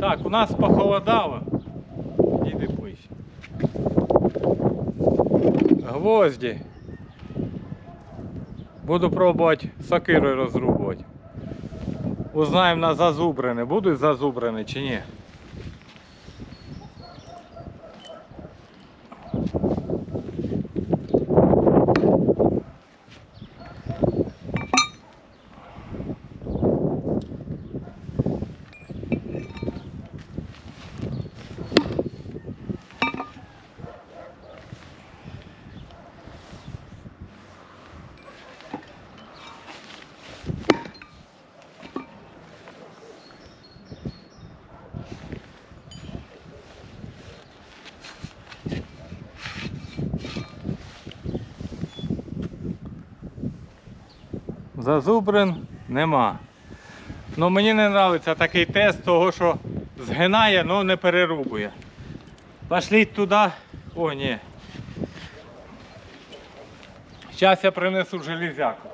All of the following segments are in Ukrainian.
Так, у нас похолодало. Іди ближче. Гвозді. Буду пробувати сокирою розрубувати. Узнаємо на зазубрене. Будуть зазубрини чи ні? Зазубрин нема. Ну мені не подобається такий тест, того що згинає, але не перерубує. Пошліть туди. О, ні. Зараз я принесу железяку.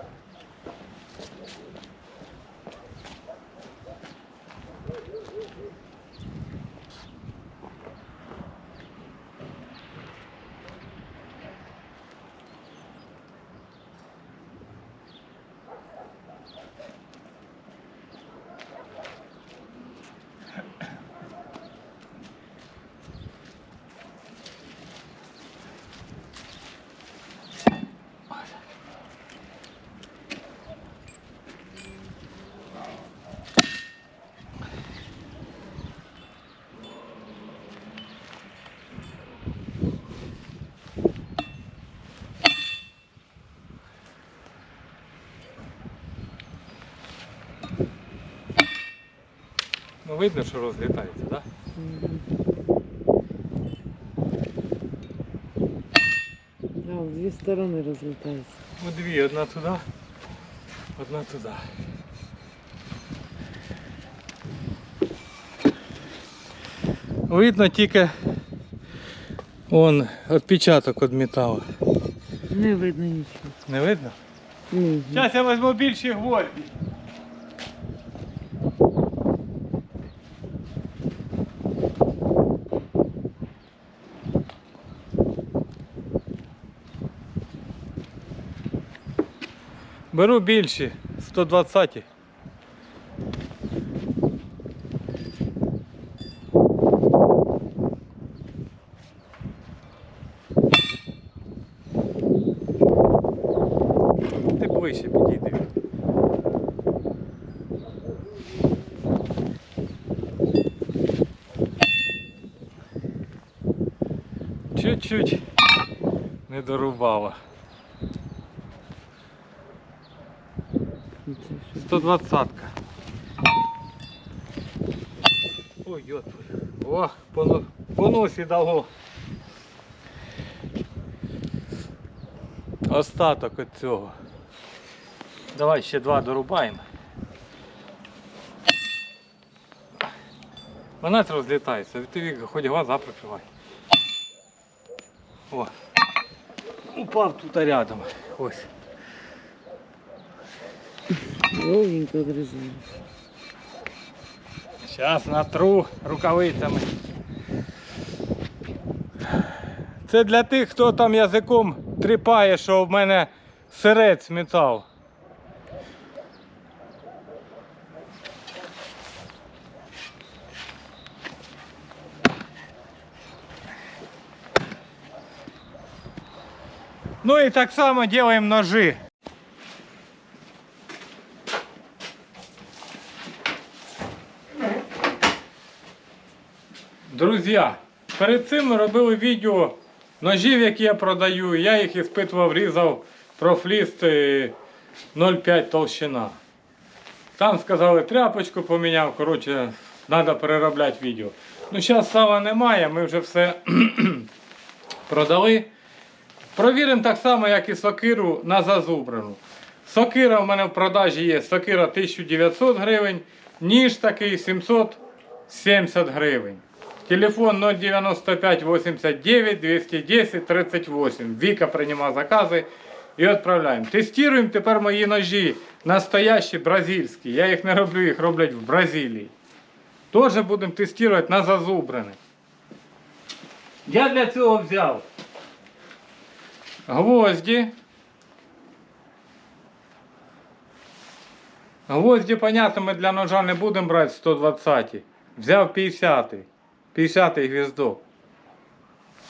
Ну видно, що розлітається, так? Да? Да, в дві сторони розлітається. Ну дві, одна туди, одна туди. Видно тільки он відпечаток від металу. Не видно нічого. Не видно? Ні. Зараз я візьму більші гвозді. Беру більші, 120. Ти ближче підійди. Чуть-чуть не дорубала. 120-ка. Ой, йот. О, по, по носі дало. Остаток от цього. Давай ще два дорубаємо. Вона розлітається, ти хоч глаза прикривай. О. Упав тут рядом. Ось. Ровненько дрижає. Зараз натру рукавицями. Це для тих, хто там язиком тріпає, що в мене сирець метал. Ну і так само робимо ножи. Друзі, перед цим ми робили відео ножів, які я продаю. Я їх іспитував, різав профліст е, 0,5 толщина. Там сказали, тряпочку поміняв, коротше, треба переробляти відео. Ну, зараз сала немає, ми вже все продали. Провіримо так само, як і сокиру на зазубрану. Сокира в мене в продажі є. Сокира 1900 гривень, ніж такий 770 гривень. Телефон 095 89 210 38. Віка приймає закази і відправляємо. Тестуємо тепер мої ножі. Настоящі бразильські. Я їх не роблю, їх роблять в Бразилії. Теж будемо тестувати на зазубрене. Я для цього взяв гвозді. Гвозді, понятно, ми для ножа не будемо брати 120. Взяв 50. 50 гвіздок.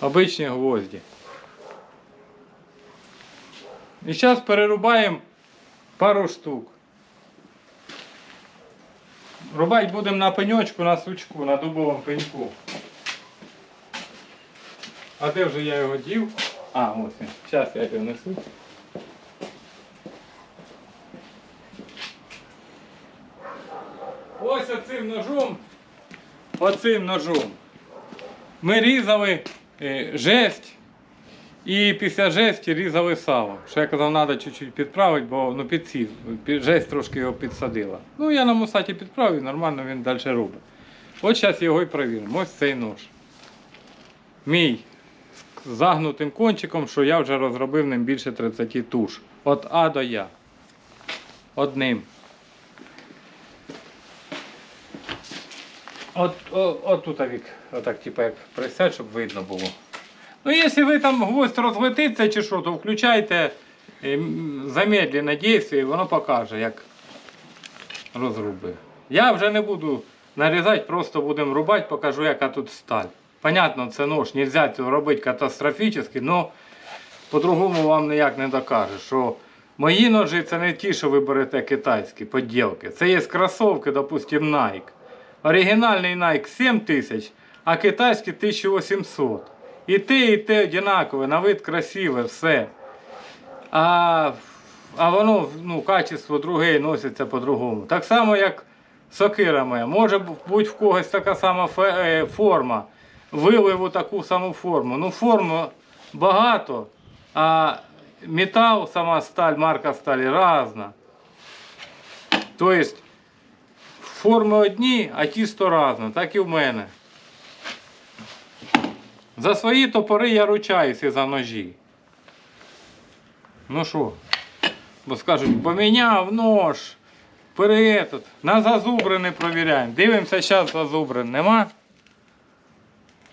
Обичні гвозді. І зараз перерубаємо пару штук. Рубати будемо на пеньочку, на сучку, на дубовому пеньку. А де вже я його дів? А, ось він. Зараз я його несу. Ось оцим ножом, оцим ножом ми різали е, жесть і після жесті різали сало. Що я казав, треба чуть-чуть підправити, бо ну, підсів, під- жесть трошки його підсадила. Ну я на мусаті підправив, нормально він далі робить. От зараз його і перевіримо. Ось цей нож. Мій з загнутим кончиком, що я вже розробив ним більше 30 туш. От А до Я. Одним. От, о, от тут вік, отак, типу, як присядь, щоб видно було. Ну, якщо ви там гвоздь розлетиться чи що, то включайте е, замедлене дійство і воно покаже, як розрубив. Я вже не буду нарізати, просто будемо рубати, покажу, яка тут сталь. Понятно, це нож, нельзя цього робити катастрофічно, але по-другому вам ніяк не докаже, що мої ножі це не ті, що ви берете китайські поділки. Це є кросовки, допустим, Nike. Оригінальний Nike 7 тисяч, а китайський 1800. І те, і те однакове, на вид красиве, все. А, а воно, ну, качество друге носиться по-другому. Так само, як сокира моя. Може бути в когось така сама е, форма. Виливу таку саму форму. Ну, форму багато, а метал, сама сталь, марка сталі різна. Тобто, форми одні, а тісто разне, так і в мене. За свої топори я ручаюся за ножі. Ну що? Бо скажуть, поміняв нож. переетот. На зазубрини провіряємо. Дивимося зараз зазубрин. Нема?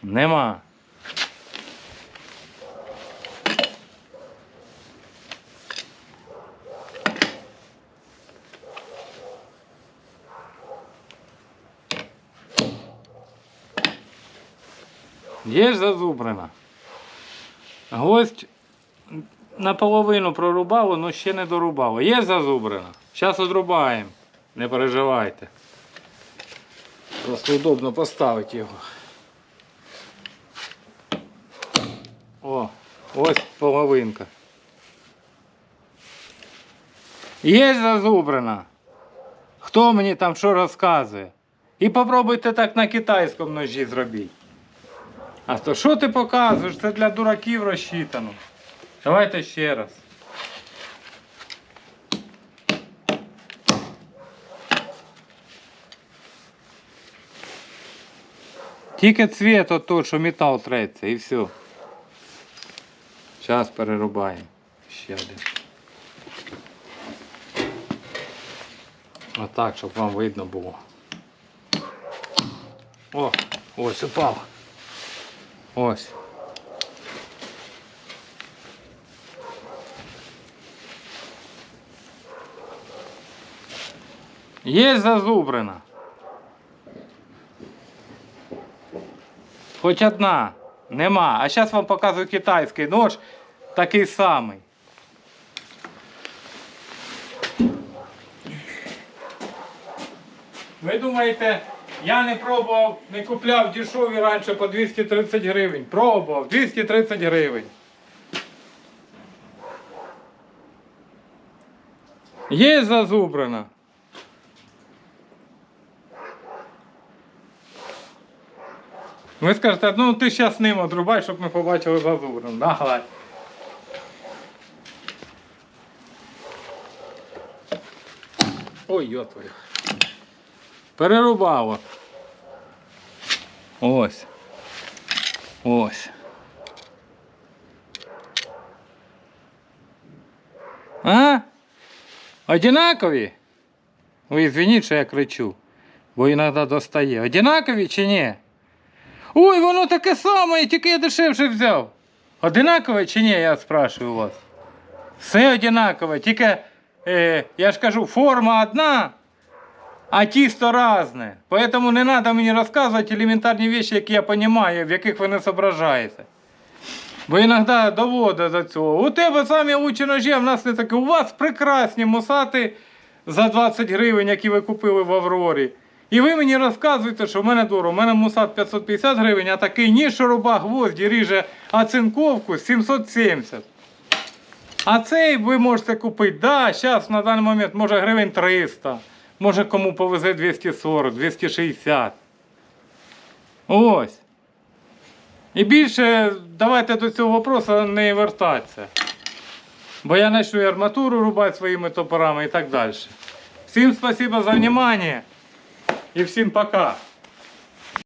Нема. Є ж зазубрина. Гвоздь наполовину прорубало, але ще не дорубало. Є зазубрина. Зараз одрубаємо. Не переживайте. Просто удобно поставити його. О, ось половинка. Є зазубрина. Хто мені там що розказує? І попробуйте так на китайському ножі зробити. А то що ти показуєш? Це для дураків розчитано. Давайте ще раз. Тільки цвіт от той, що метал треться, і все. Зараз перерубаємо. Ще один. Отак, щоб вам видно було. О, ось упав. Ось. Є зазубрина. Хоч одна. Нема. А зараз вам показую китайський нож, такий самий. Ви думаєте, я не пробував, не купляв дешеві раніше по 230 гривень. Пробував 230 гривень. Є зазубрина. Ви скажете, ну ти зараз ним одрубай, щоб ми побачили зазубрину. Да, гладь. Ой, йо твою. Перерубало. Ось. Ось. А? Одинакові? Ви звініть, що я кричу. Бо іноді достає. Одинакові чи ні? Ой, воно таке саме, тільки я дешевше взяв. Одинакове чи ні, я спрашиваю вас. Все одинакове, тільки, е, я ж кажу, форма одна, а тісто різне. Поэтому не треба мені розказувати елементарні речі, які я розумію, в яких ви не зображаєте. Бо іноді доводить до цього. У тебе самі лучші ножі, а в нас не таке. У вас прекрасні мусати за 20 гривень, які ви купили в Аврорі. І ви мені розказуєте, що в мене дорого. У мене мусат 550 гривень, а такий ніж шуруба гвозді ріже оцинковку 770. А цей ви можете купити, да, зараз на даний момент може гривень 300, може кому повезе 240, 260. Ось. І більше давайте до цього вопросу не вертатися. Бо я почну арматуру рубати своїми топорами і так далі. Всім спасибо за внимание і всім пока.